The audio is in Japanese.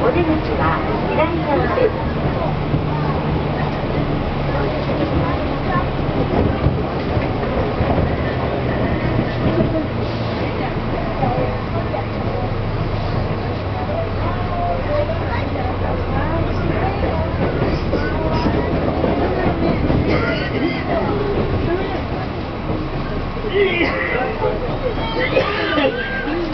お出口は左側です。Yeah.